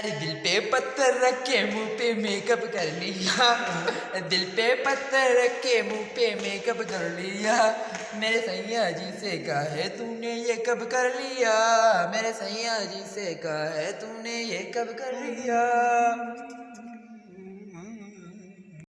ارے دل پہ پتھر رکھ کے منہ پہ میک اپ کر لیا دل پہ پتھر رکھ کے منہ پہ میک اپ کر لیا میرے سیاح جی سے کہا ہے تو نے یہ کب کر لیا میرے سیاح جی سے کہا ہے تو نے یہ کب کر لیا